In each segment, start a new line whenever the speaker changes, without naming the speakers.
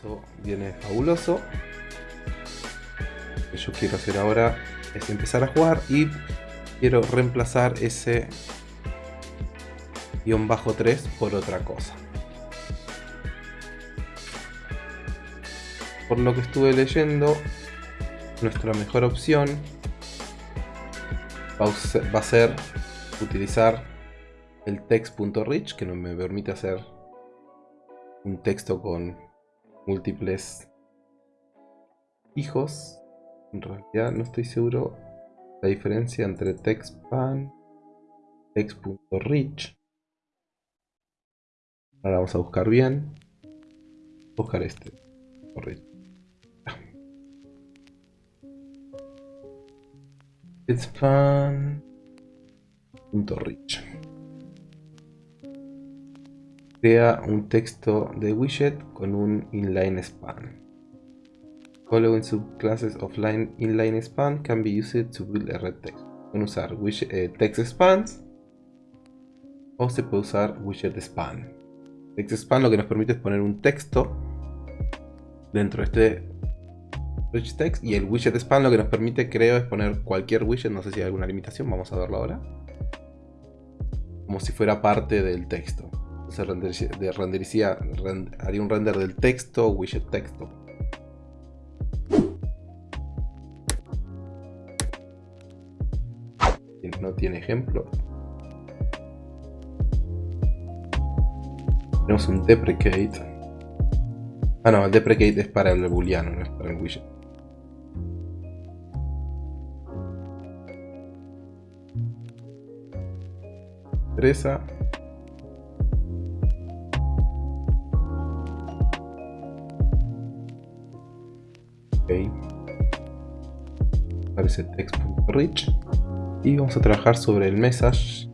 Eso viene fabuloso. Lo que yo quiero hacer ahora es empezar a jugar y quiero reemplazar ese guion bajo 3 por otra cosa. Por lo que estuve leyendo, nuestra mejor opción va a ser utilizar el text.rich que me permite hacer un texto con múltiples hijos. En realidad no estoy seguro la diferencia entre textpan text.rich. Ahora vamos a buscar bien. Buscar este. Textpan.rich Crea un texto de widget con un inline span. Following subclasses of line inline span can be used to build a red text. Pueden usar widget, eh, text spans o se puede usar widget span. Text span lo que nos permite es poner un texto dentro de este rich text y el widget span lo que nos permite creo es poner cualquier widget, no sé si hay alguna limitación, vamos a verlo ahora. Como si fuera parte del texto se renderizaría, haría un render del texto, widget texto. No tiene ejemplo. Tenemos un deprecate. Ah no, el deprecate es para el booleano, no es para el widget. Interesa. Aparece text.rich. Y vamos a trabajar sobre el message.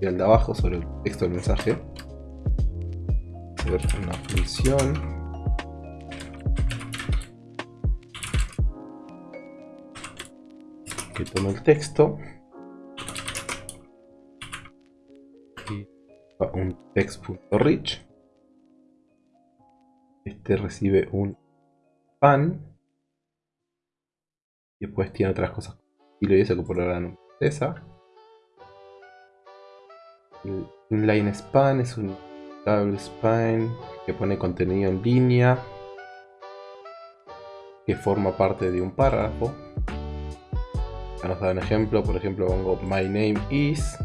Y al de abajo sobre el texto del mensaje. Ver una función. Que toma el texto. Y un text.rich. Este recibe un pan. Y después tiene otras cosas. Y lo dice que por ahora no esa. Inline span es un double span que pone contenido en línea. Que forma parte de un párrafo. Ya nos da un ejemplo. Por ejemplo pongo my name is.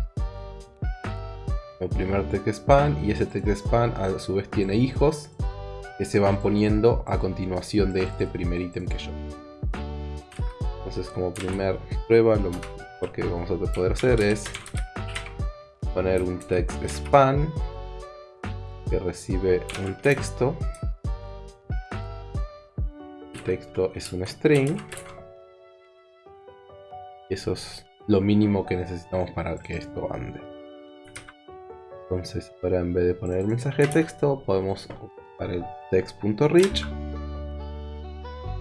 El primer text span. Y ese text span a su vez tiene hijos que se van poniendo a continuación de este primer ítem que yo. Entonces como primer prueba lo que vamos a poder hacer es poner un text span que recibe un texto. El texto es un string. Eso es lo mínimo que necesitamos para que esto ande. Entonces ahora en vez de poner el mensaje de texto podemos el text.rich.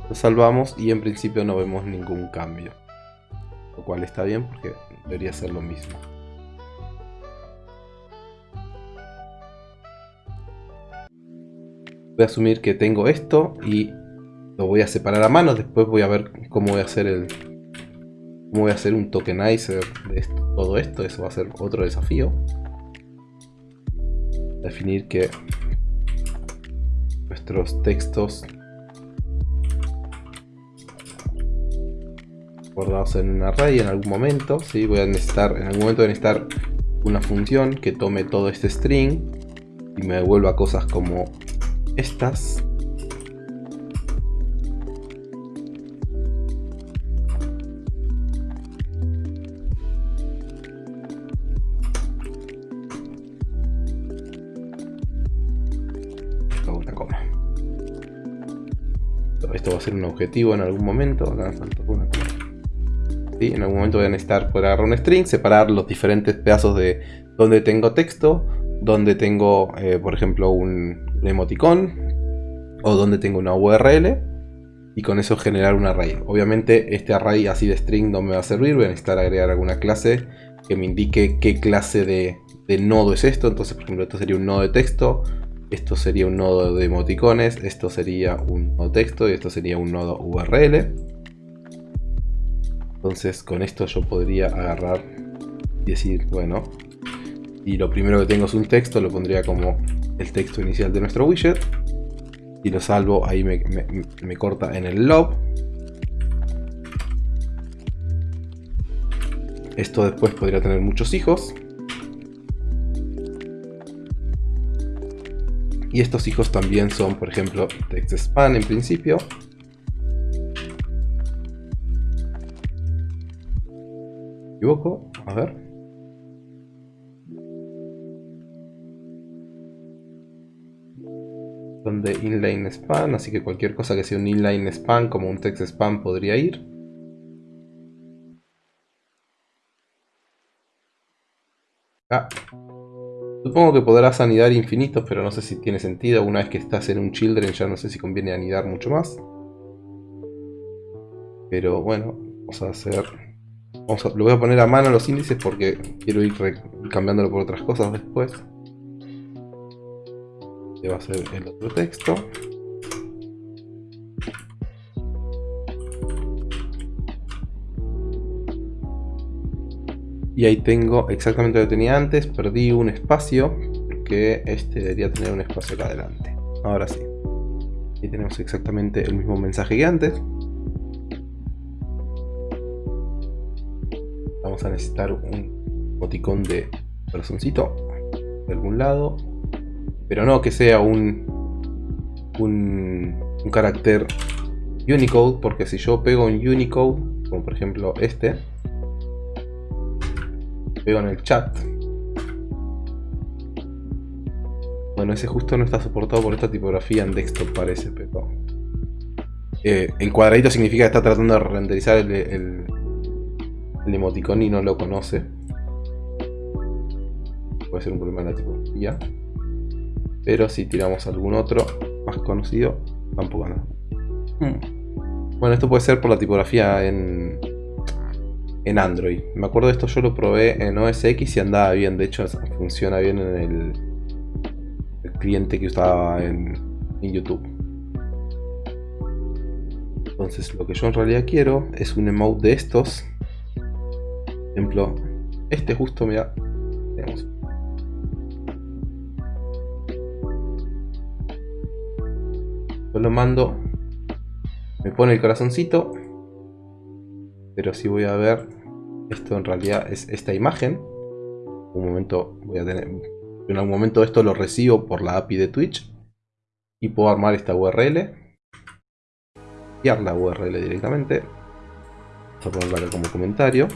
Lo salvamos y en principio no vemos ningún cambio. Lo cual está bien porque debería ser lo mismo. Voy a asumir que tengo esto y lo voy a separar a mano. Después voy a ver cómo voy a hacer el... Cómo voy a hacer un tokenizer de todo esto. Eso va a ser otro desafío. Definir que nuestros textos guardados en un array en algún momento. ¿sí? Voy a necesitar, en algún momento voy a necesitar una función que tome todo este string y me devuelva cosas como estas. Un objetivo en algún momento. En algún momento voy a necesitar poder agarrar un string, separar los diferentes pedazos de donde tengo texto, donde tengo, eh, por ejemplo, un, emoticón o donde tengo una URL y con eso generar un array. Obviamente este array así de string no me va a servir, voy a necesitar agregar alguna clase que me indique qué clase de nodo es esto. Entonces, por ejemplo, esto sería un nodo de texto Esto sería un nodo de emoticones, esto sería un nodo texto y esto sería un nodo URL. Entonces con esto yo podría agarrar y decir, bueno, y lo primero que tengo es un texto, lo pondría como el texto inicial de nuestro widget. Y lo salvo, ahí me, corta en el lob. Esto después podría tener muchos hijos. Y estos hijos también son, por ejemplo, text span en principio. ¿Me equivoco? A ver. Son de inline span, así que cualquier cosa que sea un inline span como un text span podría ir. Ah. Supongo que podrás anidar infinitos, pero no sé si tiene sentido. Una vez que estás en un children ya no sé si conviene anidar mucho más. Pero bueno, vamos a hacer... Vamos lo voy a poner a mano los índices porque quiero ir cambiándolo por otras cosas después. Este va a ser el otro texto. Y ahí tengo exactamente lo que tenía antes, perdí un espacio, porque este debería tener un espacio acá adelante. Ahora sí. Ahí tenemos exactamente el mismo mensaje que antes. Vamos a necesitar un boticón de corazoncito de algún lado. Pero no que sea un, un carácter Unicode, porque si yo pego un Unicode, como por ejemplo este, Pego en el chat. Bueno, ese justo no está soportado por esta tipografía en desktop parece, pero... Eh, el cuadradito significa que está tratando de renderizar el, el, emoticón y no lo conoce. Puede ser un problema de la tipografía. Pero si tiramos algún otro más conocido, tampoco nada. Hmm. Bueno, esto puede ser por la tipografía en, en Android. Me acuerdo de esto, yo lo probé en OS X y andaba bien. De hecho, funciona bien en el, cliente que usaba en, YouTube. Entonces, lo que yo en realidad quiero es un emote de estos. Por ejemplo, este justo, mira, tenemos. Yo lo mando, me pone el corazoncito pero si voy a ver esto en realidad es esta imagen. Un momento voy a tener en algún momento esto lo recibo por la API de Twitch y puedo armar esta URL copiar la URL directamente. Voy a ponerla como comentario.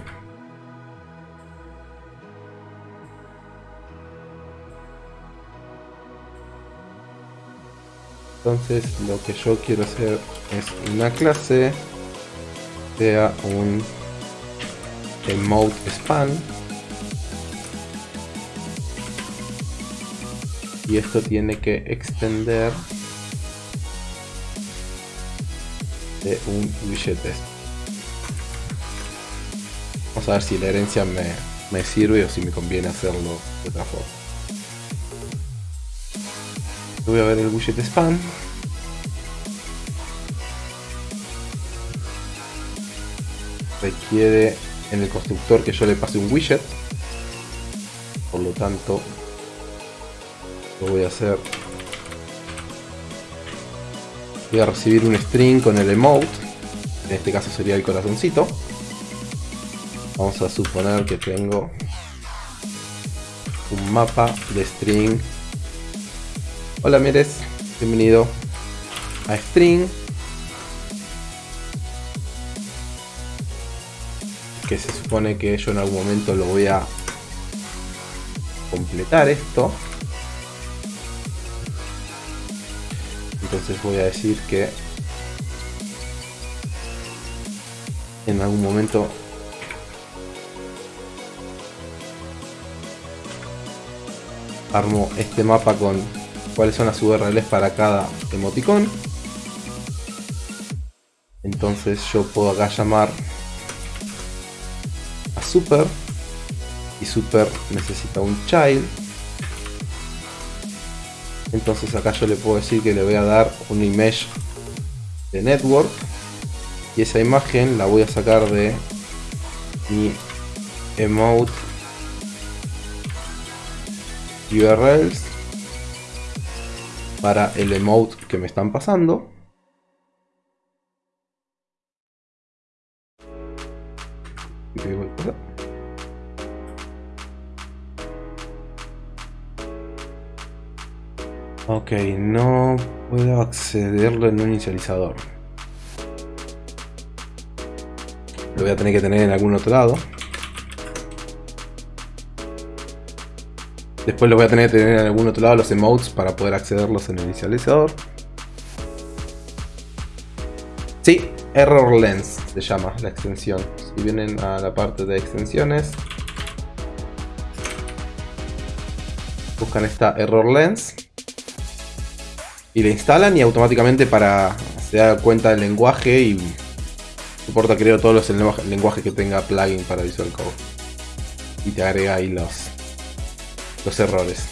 Entonces lo que yo quiero hacer es una clase sea un emote span. Y esto tiene que extender de un widget vamos a ver si la herencia me, me sirve o si me conviene hacerlo de otra forma. Voy a ver el widget span. Requiere en el constructor que yo le pase un widget. Por lo tanto lo voy a hacer. Voy a recibir un string con el emote. En este caso sería el corazoncito. Vamos a suponer que tengo un mapa de string. Hola Mieres. Bienvenido a string se supone que yo en algún momento lo voy a completar esto. Entonces voy a decir que en algún momento armo este mapa con cuáles son las URLs para cada emoticón. Entonces yo puedo acá llamar super y super necesita un child Entonces acá yo le puedo decir que le voy a dar un image de network. Y esa imagen la voy a sacar de mi emote URLs para el emote que me están pasando. No puedo accederlo en un inicializador. Lo voy a tener que tener en algún otro lado. Después lo voy a tener que tener en algún otro lado los emotes para poder accederlos en el inicializador. Sí, Error Lens se llama la extensión. Si vienen a la parte de extensiones, buscan esta Error Lens y la instalan y automáticamente para se da cuenta del lenguaje y soporta creo todos los lenguajes que tenga plugin para Visual Code. Y te agrega ahí los los errores.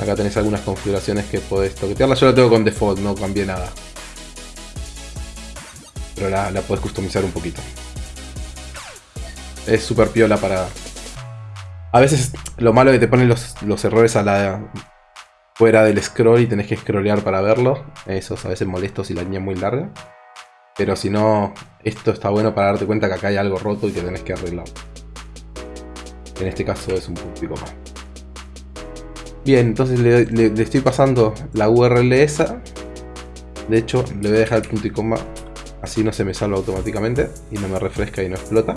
Acá tenés algunas configuraciones que podés toquetearla. Yo la tengo con default no cambié nada. Pero la, la puedes customizar un poquito. Es súper piola para a veces lo malo es que te ponen los, los errores a la fuera del scroll y tenés que scrollear para verlo. Eso es a veces molesto si la línea es muy larga. Pero si no, esto está bueno para darte cuenta que acá hay algo roto y que tenés que arreglar. En este caso es un puntico más. Bien, entonces le, estoy pasando la URL esa. De hecho, le voy a dejar el punto y coma. Así no se me salva automáticamente y no me refresca y no explota.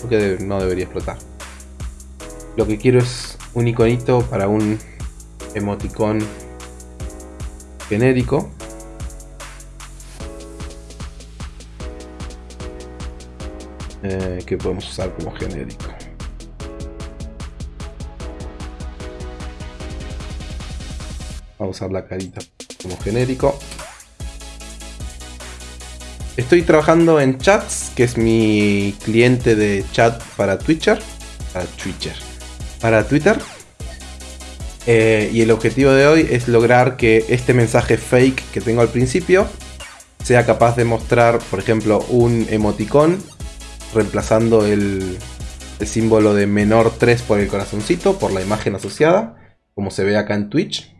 Porque no debería explotar. Lo que quiero es un iconito para un emoticón genérico. Eh, que podemos usar como genérico. Vamos a usar la carita como genérico. Estoy trabajando en Chats, que es mi cliente de chat para Twitter. Para Twitter. Para Twitter. Eh, y el objetivo de hoy es lograr que este mensaje fake que tengo al principio sea capaz de mostrar, por ejemplo, un emoticón reemplazando el, símbolo de menor 3 por el corazoncito, por la imagen asociada, como se ve acá en Twitch.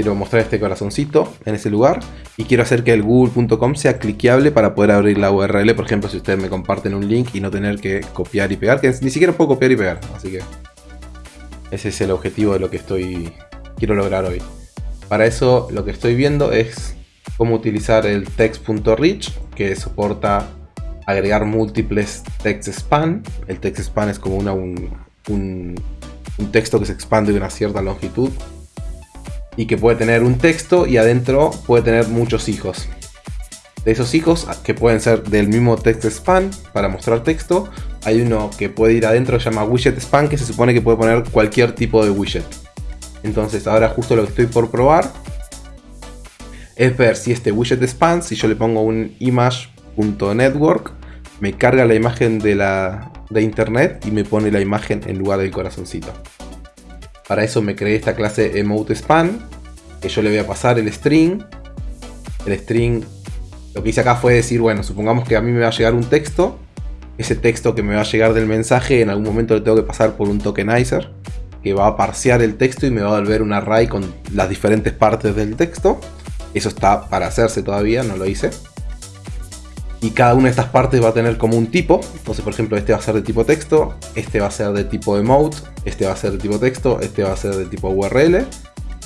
Quiero mostrar este corazoncito en ese lugar y quiero hacer que el google.com sea cliqueable para poder abrir la URL, por ejemplo, si ustedes me comparten un link y no tener que copiar y pegar, que ni siquiera puedo copiar y pegar, así que ese es el objetivo de lo que estoy quiero lograr hoy. Para eso lo que estoy viendo es cómo utilizar el text.rich que soporta agregar múltiples text span. El text span es como un, un texto que se expande de una cierta longitud y que puede tener un texto y adentro puede tener muchos hijos. De esos hijos, que pueden ser del mismo text span para mostrar texto, hay uno que puede ir adentro, se llama widget span, que se supone que puede poner cualquier tipo de widget. Entonces ahora justo lo que estoy por probar es ver si este widget span, si yo le pongo un image.network, me carga la imagen de, la, de internet y me pone la imagen en lugar del corazoncito. Para eso me creé esta clase emote span, que yo le voy a pasar el string. El string, lo que hice acá fue decir, bueno, supongamos que a mí me va a llegar un texto. Ese texto que me va a llegar del mensaje, en algún momento le tengo que pasar por un tokenizer, que va a parsear el texto y me va a volver un array con las diferentes partes del texto. Eso está para hacerse todavía, no lo hice y cada una de estas partes va a tener como un tipo. Entonces, por ejemplo, este va a ser de tipo texto, este va a ser de tipo emote, este va a ser de tipo texto, este va a ser de tipo URL.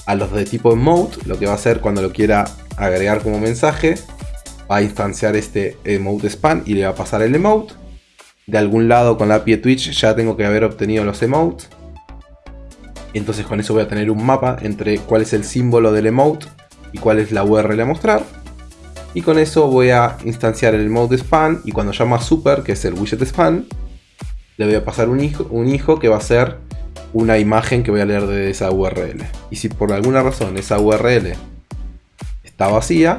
A los de tipo emote, lo que va a hacer cuando lo quiera agregar como mensaje, va a instanciar este emote span y le va a pasar el emote. De algún lado con la API Twitch ya tengo que haber obtenido los emotes. Entonces con eso voy a tener un mapa entre cuál es el símbolo del emote y cuál es la URL a mostrar. Y con eso voy a instanciar el mode span y cuando llama super, que es el widget span, le voy a pasar un hijo, un hijo que va a ser una imagen que voy a leer de esa URL. Y si por alguna razón esa URL está vacía,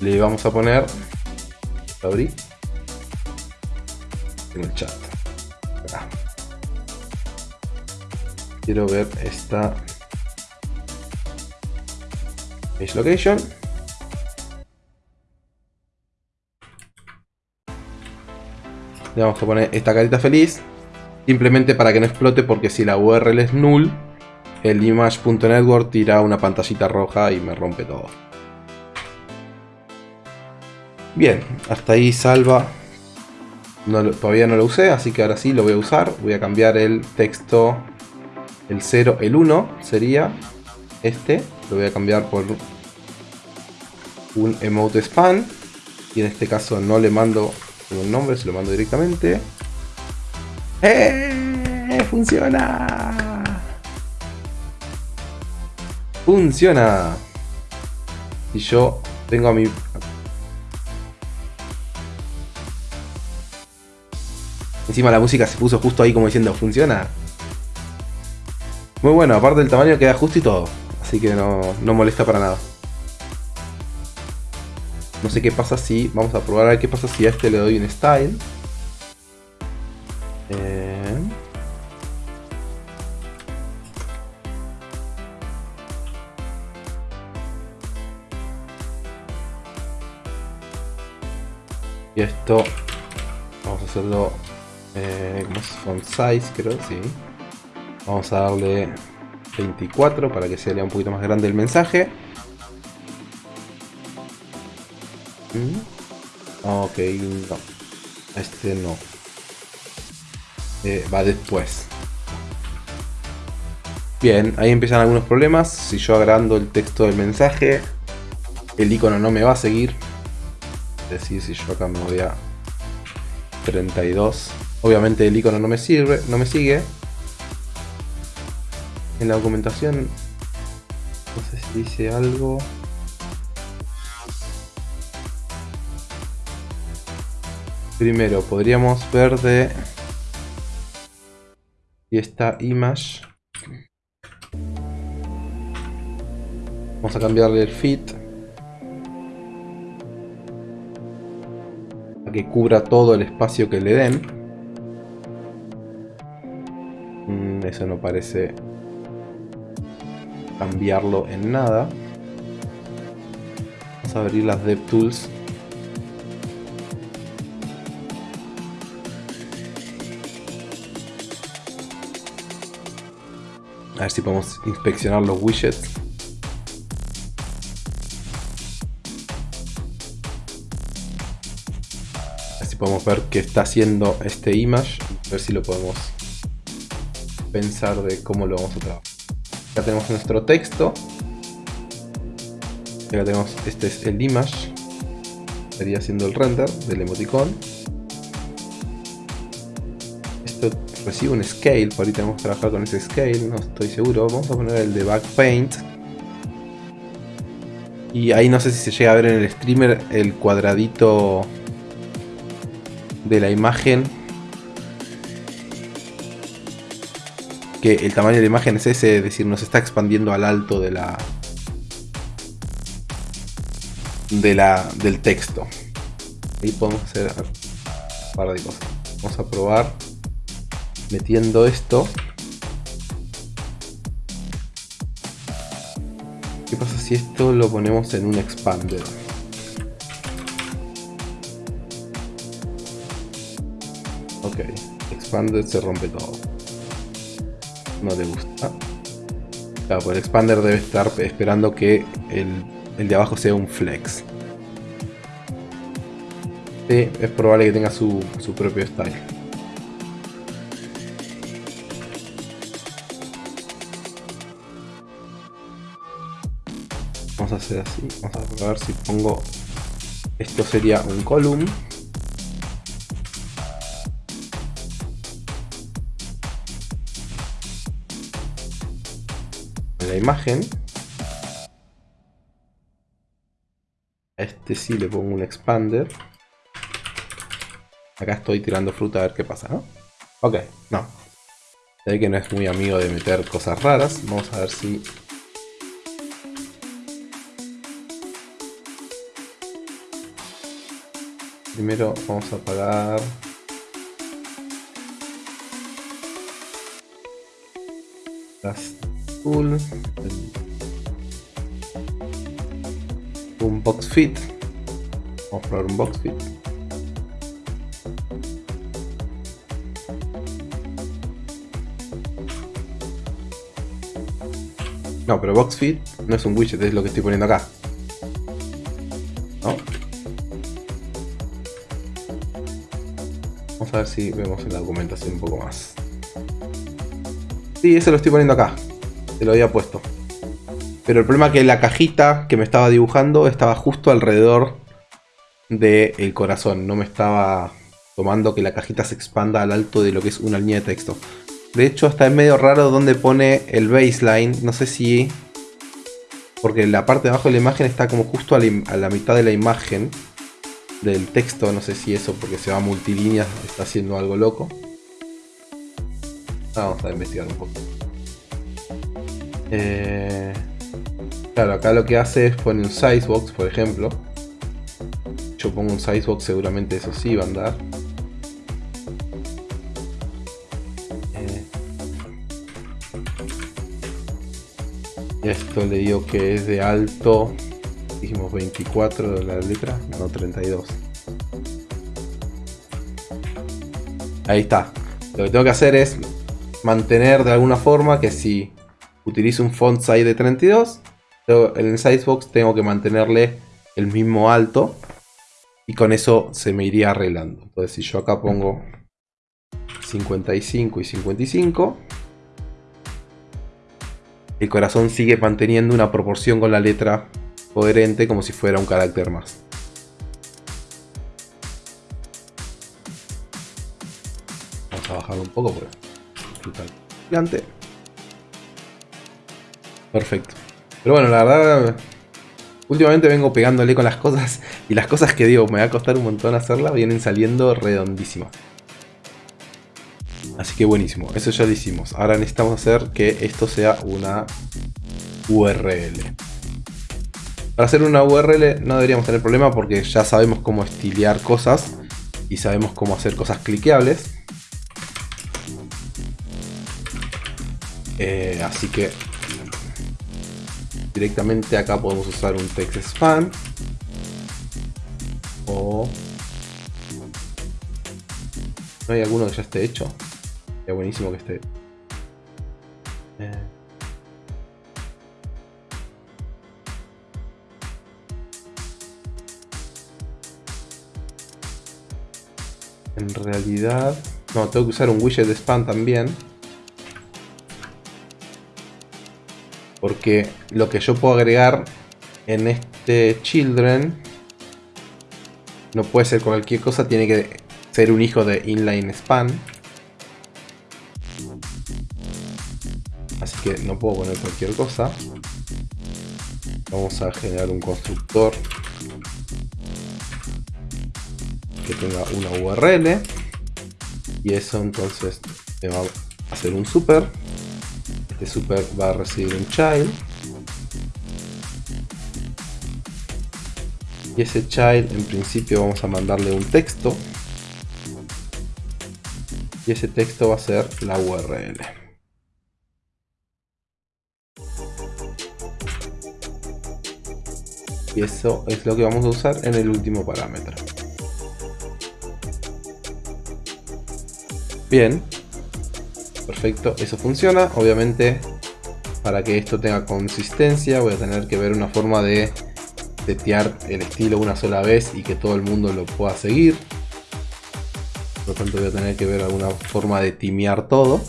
le vamos a poner, abrí, en el chat. Quiero ver esta page location. Le vamos a poner esta carita feliz. Simplemente para que no explote porque si la URL es null, el image.network tira una pantallita roja y me rompe todo. Bien, hasta ahí salva. todavía no lo usé, así que ahora sí lo voy a usar. Voy a cambiar el texto, el 0, el 1 sería este. Lo voy a cambiar por un emote span. Y en este caso no le mando un nombre, se lo mando directamente. ¡Eh! ¡Funciona! ¡Funciona! Y yo tengo a mi... Encima la música se puso justo ahí como diciendo, ¿funciona? Muy bueno, aparte del tamaño queda justo y todo. Así que no, no molesta para nada. No sé qué pasa si... Vamos a probar a ver qué pasa si a este le doy un style. Y esto vamos a hacerlo eh, como font size creo, sí. Vamos a darle 24 para que sea un poquito más grande el mensaje. Ok, no. Este no. Eh, va después. Bien, ahí empiezan algunos problemas. Si yo agrando el texto del mensaje, el icono no me va a seguir. Es decir, si yo acá me voy a 32, obviamente el icono no me sirve, no me sigue. En la documentación, no sé si dice algo. Primero, podríamos ver de... Y esta image. Vamos a cambiarle el fit. A que cubra todo el espacio que le den. Mm, eso no parece cambiarlo en nada. Vamos a abrir las DevTools A ver si podemos inspeccionar los widgets. A ver si podemos ver qué está haciendo este image. A ver si lo podemos pensar de cómo lo vamos a trabajar. Acá tenemos nuestro texto. Acá tenemos, este es el image. Estaría haciendo el render del emoticon. Esto recibe un scale, por ahí tenemos que trabajar con ese scale, no estoy seguro. Vamos a poner el de backpaint. Y ahí no sé si se llega a ver en el streamer el cuadradito de la imagen. Que el tamaño de la imagen es ese, es decir, nos está expandiendo al alto de la... De la, del texto. Ahí podemos hacer un par de cosas. Vamos a probar metiendo esto. ¿Qué pasa si esto lo ponemos en un expander? Ok, expander se rompe todo. No le gusta. Claro, pues el expander debe estar esperando que el, el de abajo sea un flex. Sí, es probable que tenga su, su propio style. vamos a hacer así vamos a ver si pongo esto sería un column imagen. A este sí le pongo un expander. Acá estoy tirando fruta a ver qué pasa, ¿no? Ok, no. sé que no es muy amigo de meter cosas raras. Vamos a ver si... Primero vamos a apagar... Las un box fit. Vamos a probar un box fit. No, pero box fit no es un widget, es lo que estoy poniendo acá. Vamos a ver si vemos en la documentación un poco más. Sí, eso lo estoy poniendo acá. Se lo había puesto. Pero el problema es que la cajita que me estaba dibujando estaba justo alrededor del corazón. No me estaba tomando que la cajita se expanda al alto de lo que es una línea de texto. De hecho, está en medio raro donde pone el baseline. No sé si... Porque la parte de abajo de la imagen está como justo a la, mitad de la imagen del texto. No sé si eso porque se va a multilíneas está haciendo algo loco. Vamos a investigar un poco. Eh, claro, acá lo que hace es poner un sizebox, por ejemplo. Yo pongo un sizebox, seguramente eso sí va a andar. Esto le digo que es de alto, dijimos 24 de la letra, no 32. Ahí está. Lo que tengo que hacer es mantener de alguna forma que si utilizo un font size de 32, en el sizebox tengo que mantenerle el mismo alto y con eso se me iría arreglando. Entonces si yo acá pongo 55 y 55, el corazón sigue manteniendo una proporción con la letra coherente como si fuera un carácter más. Vamos a bajarlo un poco porque. Perfecto. Pero bueno, la verdad, últimamente vengo pegándole con las cosas y las cosas que digo me va a costar un montón hacerlas vienen saliendo redondísimas. Así que buenísimo, eso ya lo hicimos. Ahora necesitamos hacer que esto sea una URL. Para hacer una URL no deberíamos tener problema porque ya sabemos cómo estilear cosas y sabemos cómo hacer cosas cliqueables. Eh, así que directamente acá podemos usar un text span o no hay alguno que ya esté hecho Sería buenísimo que esté. Eh. En realidad... No, tengo que usar un widget de spam también. Porque lo que yo puedo agregar en este children no puede ser cualquier cosa, tiene que ser un hijo de inline span. Así que no puedo poner cualquier cosa. Vamos a generar un constructor que tenga una URL. Y eso entonces me va a hacer un super. Este super va a recibir un child. Y ese child en principio vamos a mandarle un texto. Y ese texto va a ser la URL. y eso es lo que vamos a usar en el último parámetro. Bien, perfecto, eso funciona. Obviamente, para que esto tenga consistencia, voy a tener que ver una forma de setear el estilo una sola vez y que todo el mundo lo pueda seguir. Por lo tanto, voy a tener que ver alguna forma de timear todo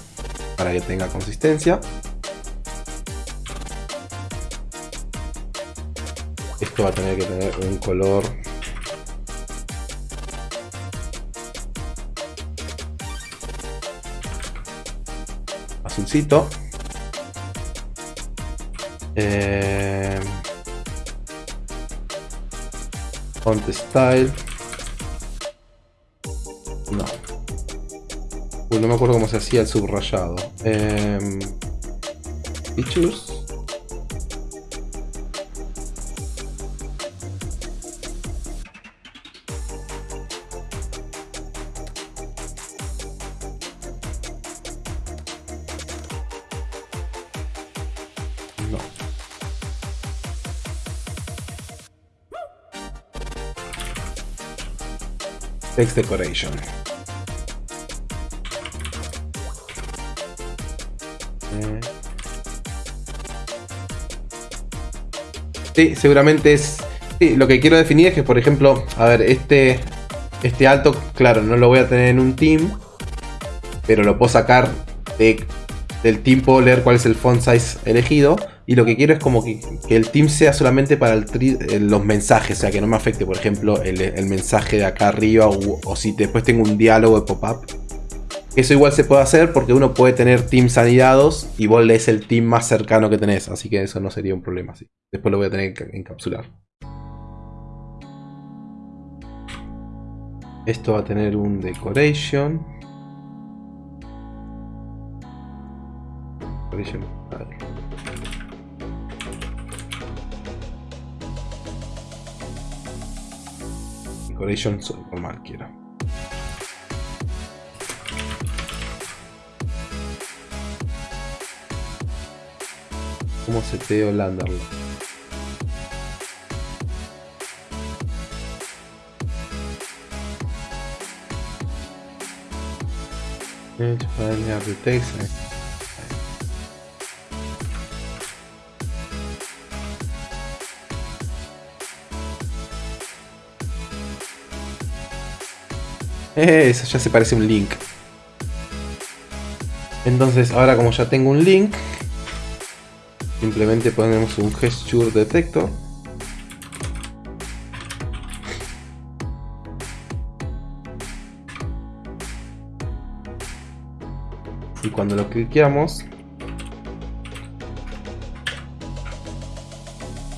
para que tenga consistencia. Esto va a tener que tener un color azulcito. Eh, font. No. no me acuerdo cómo se hacía el subrayado. Eh. Text decoration. Sí, seguramente es... Lo que quiero definir es que, por ejemplo, a ver, este, este alto, claro, no lo voy a tener en un team, pero lo puedo sacar de, del team, puedo leer cuál es el font size elegido, y lo que quiero es como que, el team sea solamente para eh, los mensajes, o sea, que no me afecte, por ejemplo, el, mensaje de acá arriba, o, si después tengo un diálogo de pop-up. Eso igual se puede hacer porque uno puede tener teams anidados y vos lees el team más cercano que tenés, así que eso no sería un problema. ¿sí? Después lo voy a tener que encapsular. Esto va a tener un decoration. Decoration. Decoration normal quiero. ¿Cómo se te Landerlo? de texto. Eso ya se parece un link. Entonces ahora como ya tengo un link, simplemente ponemos un gesture detector. Y cuando lo cliqueamos,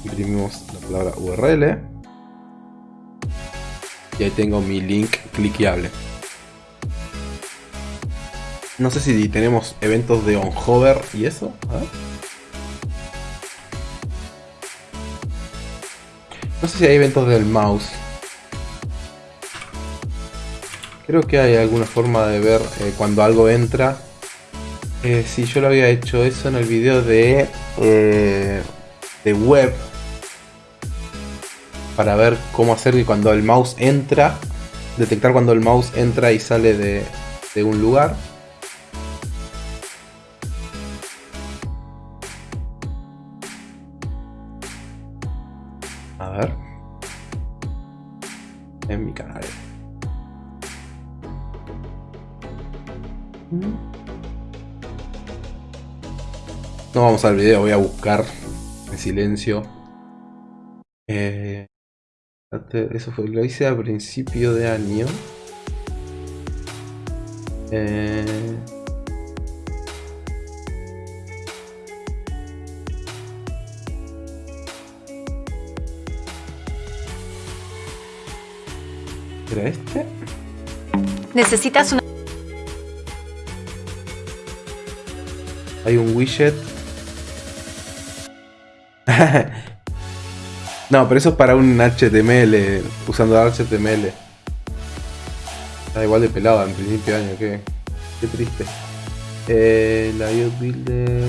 imprimimos la palabra URL y ahí tengo mi link cliqueable. No sé si tenemos eventos de on hover y eso. No sé si hay eventos del mouse. Creo que hay alguna forma de ver eh, cuando algo entra. Eh, si yo lo había hecho eso en el video de, eh, de web para ver cómo hacer que cuando el mouse entra, detectar cuando el mouse entra y sale de, de un lugar. A ver. En mi canal. No vamos al video, voy a buscar en silencio. Eso fue, lo hice a principio de año. Eh... ¿Era este?
Necesitas una...
Hay un widget No, pero eso es para un HTML, usando HTML. Está igual de pelado en principio de año, qué, qué triste. Eh, la IO Builder...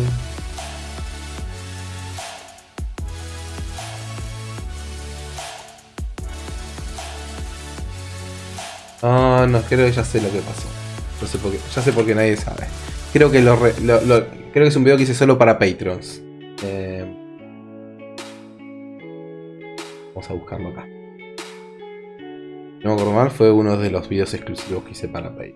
Ah, no, creo que ya sé lo que pasó. No sé por qué, ya sé por qué nadie sabe. Creo que lo, creo que es un video que hice solo para Patrons. Eh, a buscarlo acá. No me acuerdo mal, fue uno de los videos exclusivos que hice para Pay.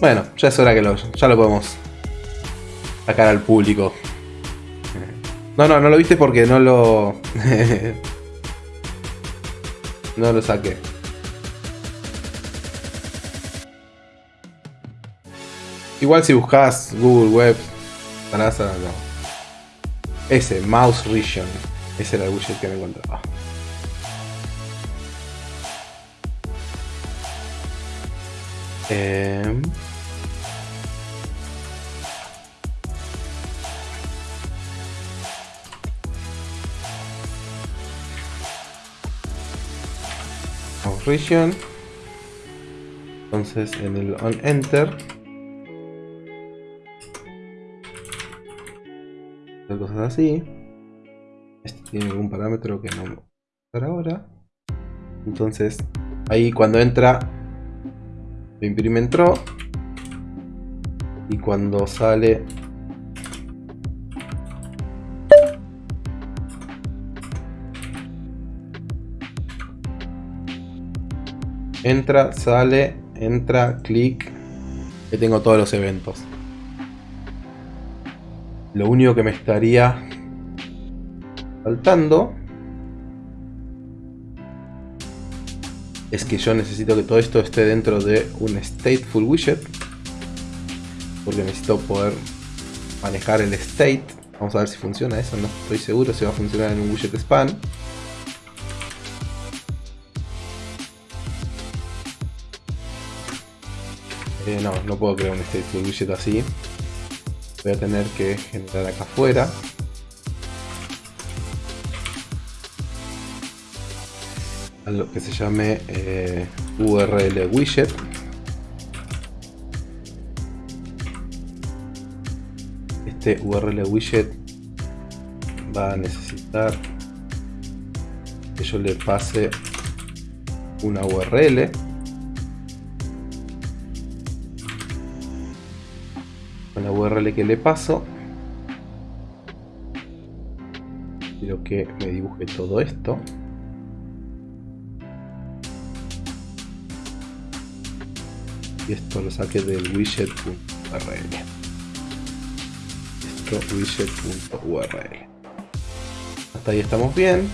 Bueno, ya es hora que lo, ya lo podemos sacar al público. No, no, no lo viste porque no lo... no lo saqué. Igual si buscas Google Web, Sarasa, no. Ese, Mouse Region. Ese era el widget que me encontraba. Eh... Mouse Region. Entonces en el on enter cosas así. Este tiene algún parámetro que no voy a ahora. Entonces, ahí cuando entra, lo imprime entró. Y cuando sale, entra, sale, entra, clic. Que tengo todos los eventos. Lo único que me estaría faltando es que yo necesito que todo esto esté dentro de un stateful widget porque necesito poder manejar el state vamos a ver si funciona eso, no estoy seguro si va a funcionar en un widget span Eh, no, no puedo crear un stateful widget así. Voy a tener que generar acá afuera. Algo que se llame eh, URL widget. Este URL widget va a necesitar que yo le pase una URL la URL que le paso. Quiero que me dibuje todo esto. Y esto lo saque del widget.url esto widget.url hasta ahí estamos bien.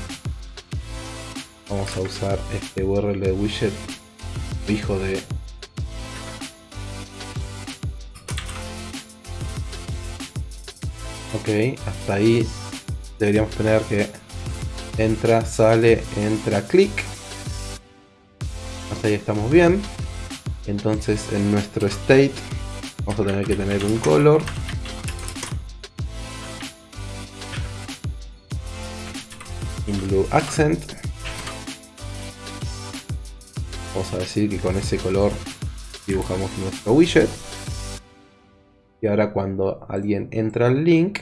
Vamos a usar este URL de widget hijo de Ok, hasta ahí deberíamos tener que entra, sale, entra, clic. Hasta ahí estamos bien. Entonces en nuestro state vamos a tener que tener un color. Un blue accent. Vamos a decir que con ese color dibujamos nuestro widget. Y ahora cuando alguien entra al link,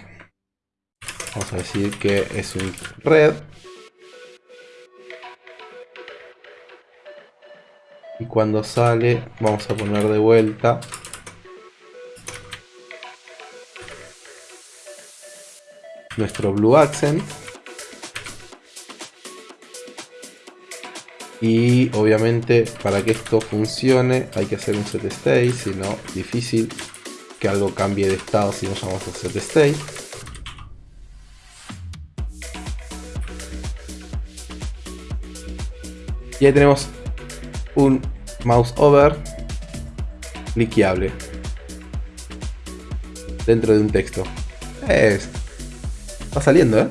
vamos a decir que es un red. Y cuando sale, vamos a poner de vuelta nuestro blue accent. Y obviamente para que esto funcione hay que hacer un set state, si no difícil que algo cambie de estado si no llamamos a set state. Y ahí tenemos un mouse over cliqueable dentro de un texto. Es, va saliendo, ¿eh?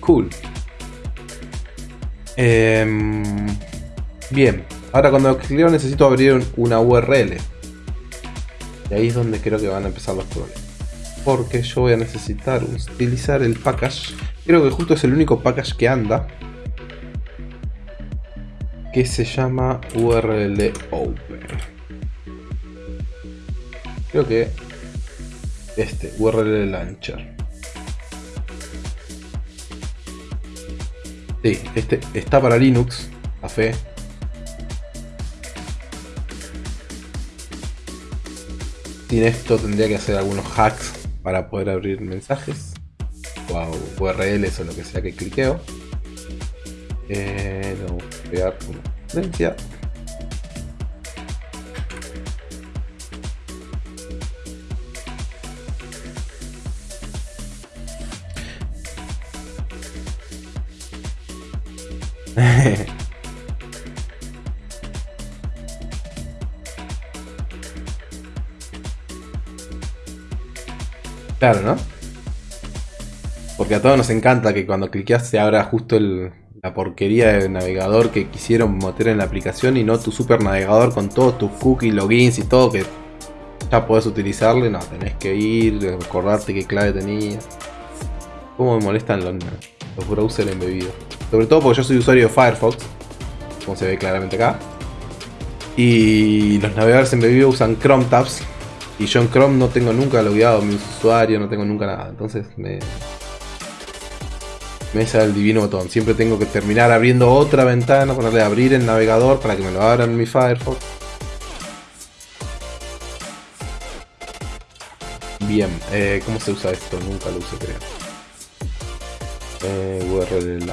Cool. Em, bien. Ahora cuando cliqueo necesito abrir una URL. Y ahí es donde creo que van a empezar los problemas. Porque yo voy a necesitar utilizar el package. Creo que justo es el único package que anda. Que se llama URL Open. Creo que este, URL Launcher. Sí, este está para Linux, a fe, Sin esto tendría que hacer algunos hacks para poder abrir mensajes o URLs o lo que sea que cliqueo. Eh, no, crear una referencia. Porque a todos nos encanta que cuando cliqueas se abra justo la porquería de navegador que quisieron meter en la aplicación y no tu super navegador con todos tus cookies, logins y todo que ya podés utilizarle. No, tenés que ir, recordarte qué clave tenías. Cómo me molestan los, los browsers embebidos. Sobre todo porque yo soy usuario de Firefox, como se ve claramente acá. Y los navegadores embebidos usan Chrome tabs Y yo en Chrome no tengo nunca logueado mi usuario, no tengo nunca nada. Entonces me... Me sale el divino botón. Siempre tengo que terminar abriendo otra ventana, ponerle abrir el navegador para que me lo abra en mi Firefox. Bien, eh, ¿cómo se usa esto? Nunca lo usé, creo. Eh, URL.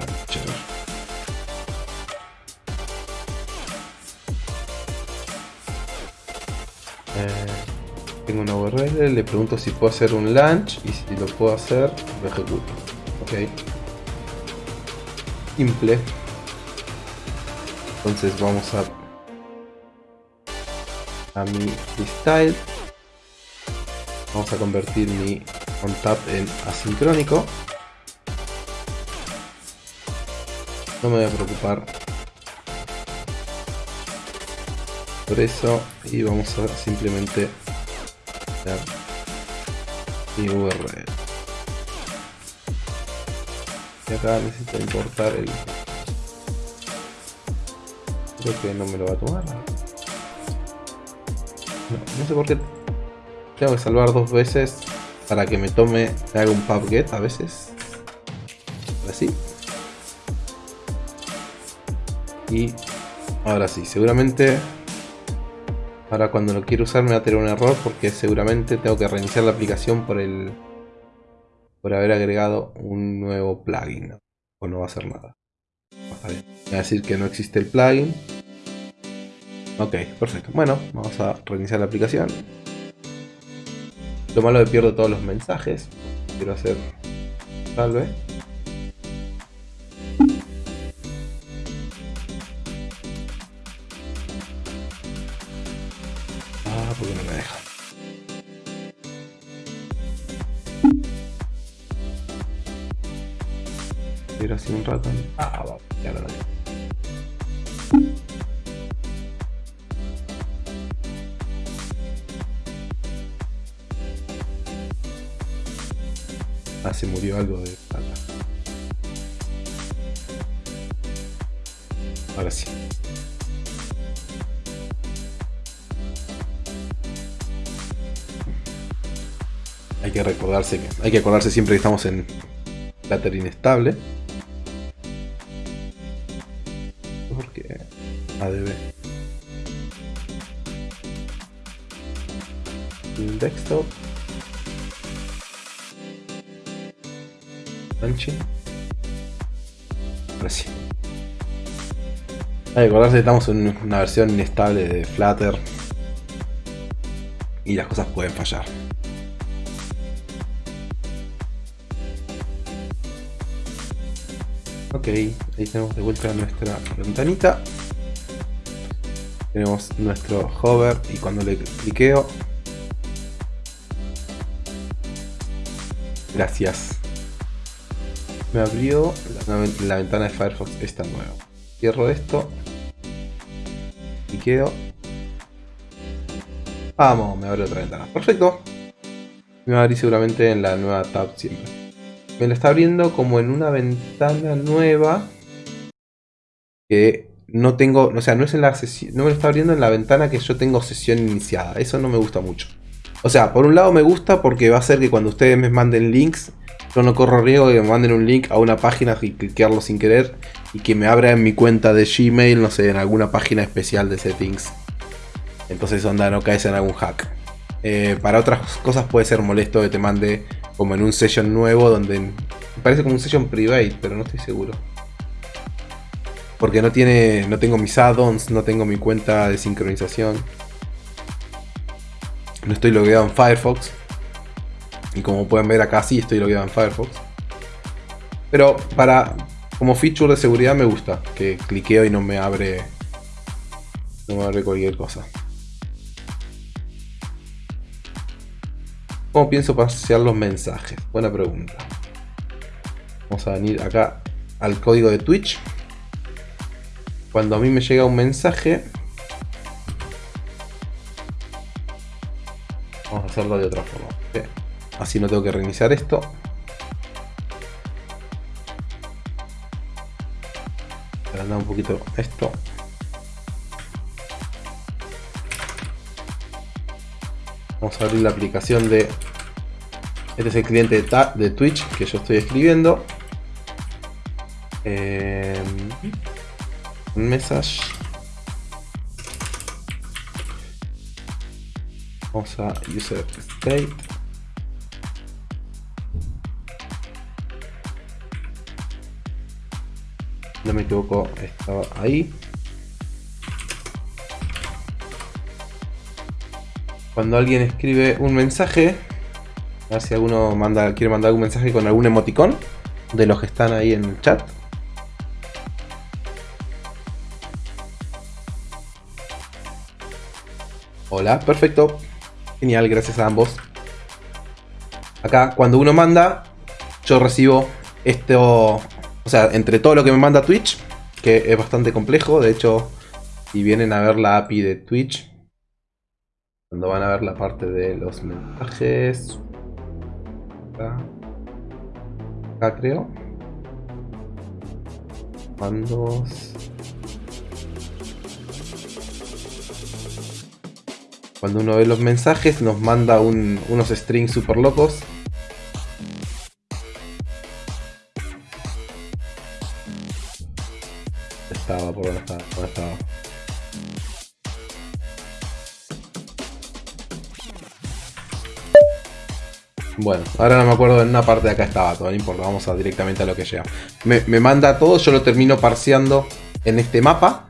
Tengo una URL, le pregunto si puedo hacer un launch y si lo puedo hacer, lo ejecuto. Ok. Simple. Entonces vamos a a mi style. Vamos a convertir mi OnTap en asincrónico. No me voy a preocupar por eso y vamos a simplemente URL y acá necesito importar el creo que no me lo va a tomar. No, no sé por qué tengo que salvar dos veces para que me tome me haga un pub get a veces. Así. Y ahora sí seguramente Ahora cuando lo quiero usar me va a tener un error porque seguramente tengo que reiniciar la aplicación por el por haber agregado un nuevo plugin. O no va a hacer nada. Me va a decir que no existe el plugin. Ok, perfecto. Bueno, vamos a reiniciar la aplicación. Lo malo es pierdo todos los mensajes. Quiero hacer salve. Porque no me deja. Pero así un rato. Ah, va, ya lo tengo. Ah, se murió algo de que recordarse que hay que acordarse siempre que estamos en Flutter inestable. Porque ADB. Desktop. Launching. Ahora sí. Hay que acordarse que estamos en una versión inestable de Flutter. Y las cosas pueden fallar. Ok, ahí tenemos de vuelta nuestra ventanita. Tenemos nuestro hover y cuando le cliqueo... Gracias. Me abrió la, ventana de Firefox esta nueva. Cierro esto. Cliqueo. Vamos, me abre otra ventana. Perfecto. Me va a abrir seguramente en la nueva tab siempre me lo está abriendo como en una ventana nueva que no tengo, o sea, no es en la sesión, no me lo está abriendo en la ventana que yo tengo sesión iniciada. Eso no me gusta mucho. O sea, por un lado me gusta porque va a hacer que cuando ustedes me manden links, yo no corro riesgo de que me manden un link a una página y cliquearlo sin querer y que me abra en mi cuenta de Gmail, no sé, en alguna página especial de settings. Entonces onda, no caes en algún hack. Eh, para otras cosas puede ser molesto que te mande como en un session nuevo donde parece como un session private, pero no estoy seguro. Porque no tiene no tengo mis add-ons, no tengo mi cuenta de sincronización. No estoy logueado en Firefox. Y como pueden ver acá sí estoy logueado en Firefox. Pero para como feature de seguridad me gusta que cliqueo y no me abre no me abre cualquier cosa. ¿Cómo pienso pasear los mensajes? Buena pregunta. Vamos a venir acá al código de Twitch. Cuando a mí me llega un mensaje, vamos a hacerlo de otra forma. Así no tengo que reiniciar esto. Agrandar un poquito esto. Vamos a abrir la aplicación de... Este es el cliente de, Twitch que yo estoy escribiendo. Eh, message. Vamos a user state. No me equivoco, estaba ahí. Cuando alguien escribe un mensaje, a ver si alguno manda, quiere mandar algún mensaje con algún emoticón de los que están ahí en el chat. Hola, perfecto. Genial, gracias a ambos. Acá, cuando uno manda, yo recibo esto... O sea, entre todo lo que me manda Twitch, que es bastante complejo. De hecho, si vienen a ver la API de Twitch, cuando van a ver la parte de los mensajes... Acá, acá creo. Mandos... Cuando uno ve los mensajes nos manda unos strings super locos. Estaba, por estaba. Bueno, ahora no me acuerdo, en una parte de acá estaba, todo no importa, vamos a directamente a lo que llega. Me, me manda todo, yo lo termino parseando en este mapa.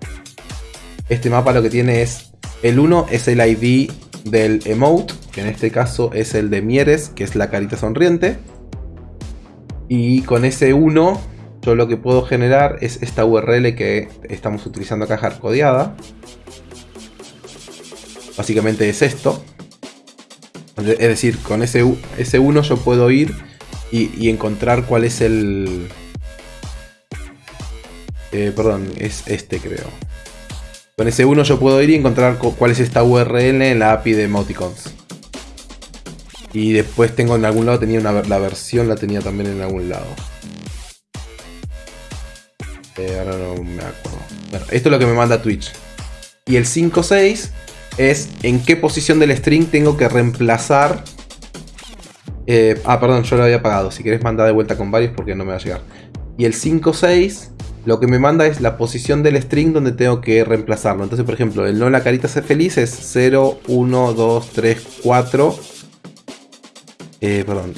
Este mapa lo que tiene es el 1 es el ID del emote, que en este caso es el de Mieres, que es la carita sonriente. Y con ese 1 yo lo que puedo generar es esta URL que estamos utilizando acá hardcodeada. Básicamente es esto. Es decir, con ese, 1 yo puedo ir y, encontrar cuál es el... Eh, perdón, es este creo. Con ese 1 yo puedo ir y encontrar cuál es esta URL en la API de emoticons. Y después tengo en algún lado, tenía una, la versión la tenía también en algún lado. Eh, ahora no me acuerdo. Bueno, esto es lo que me manda Twitch. Y el 5.6 es en qué posición del string tengo que reemplazar. Eh, ah, perdón, yo lo había apagado. Si querés mandar de vuelta con varios porque no me va a llegar. Y el 5.6 lo que me manda es la posición del string donde tengo que reemplazarlo. Entonces, por ejemplo, el no la carita se feliz es 0, 1, 2, 3, 4. Eh, perdón.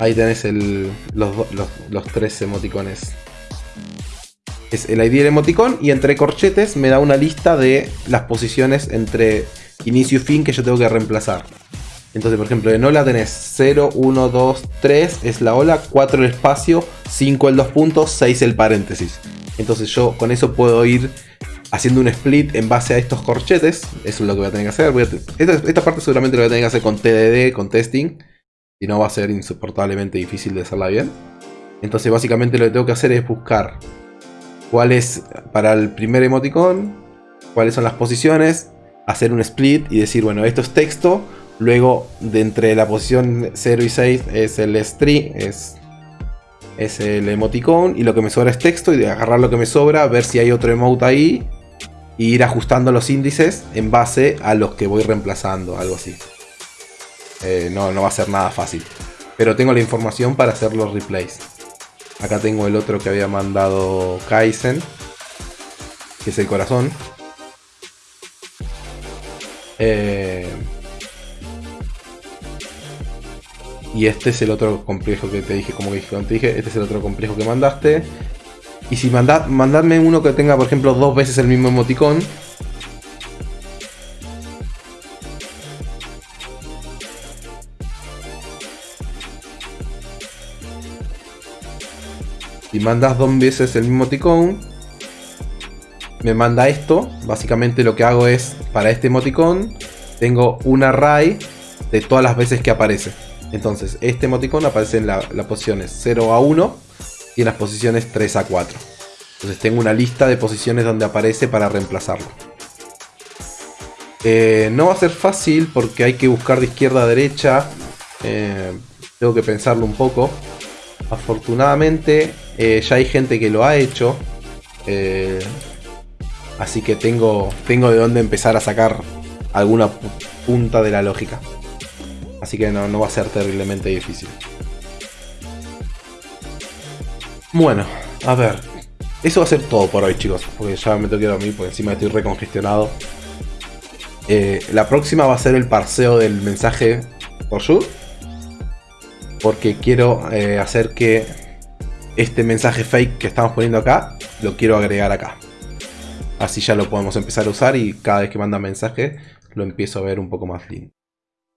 Ahí tenés los, tres emoticones. Es el ID del emoticón y entre corchetes me da una lista de las posiciones entre inicio y fin que yo tengo que reemplazar. Entonces, por ejemplo, en ola tenés 0, 1, 2, 3 es la ola, 4 el espacio, 5 el 2 puntos, 6 el paréntesis. Entonces yo con eso puedo ir haciendo un split en base a estos corchetes. Eso es lo que voy a tener que hacer. esta, parte seguramente lo voy a tener que hacer con TDD, con testing. Si no va a ser insoportablemente difícil de hacerla bien. Entonces básicamente lo que tengo que hacer es buscar cuál es para el primer emoticón, cuáles son las posiciones, hacer un split y decir, bueno, esto es texto, Luego, de entre la posición 0 y 6 es el string, es, es el emoticón. Y lo que me sobra es texto. Y de agarrar lo que me sobra, ver si hay otro emote ahí. Y ir ajustando los índices en base a los que voy reemplazando, algo así. Eh, no, no va a ser nada fácil. Pero tengo la información para hacer los replays. Acá tengo el otro que había mandado Kaizen. Que es el corazón. Eh, Y este es el otro complejo que te dije, como que te dije, este es el otro complejo que mandaste. Y si manda, mandadme uno que tenga, por ejemplo, dos veces el mismo emoticón. Mandas dos veces el mismo emoticón, me manda esto. Básicamente lo que hago es, para este emoticón, tengo un array de todas las veces que aparece. Entonces, este emoticón aparece en las posiciones 0 a 1 y en las posiciones 3 a 4. Entonces tengo una lista de posiciones donde aparece para reemplazarlo. Eh, no va a ser fácil porque hay que buscar de izquierda a derecha. Eh, tengo que pensarlo un poco. Afortunadamente eh, ya hay gente que lo ha hecho. Así que tengo, tengo de dónde empezar a sacar alguna punta de la lógica. Así que no, no va a ser terriblemente difícil. Bueno, a ver. Eso va a ser todo por hoy, chicos. Porque ya me tengo que dormir porque encima estoy recongestionado. Eh, la próxima va a ser el parseo del mensaje por you. Porque quiero eh, hacer que este mensaje fake que estamos poniendo acá, lo quiero agregar acá. Así ya lo podemos empezar a usar y cada vez que manda mensaje lo empiezo a ver un poco más lindo.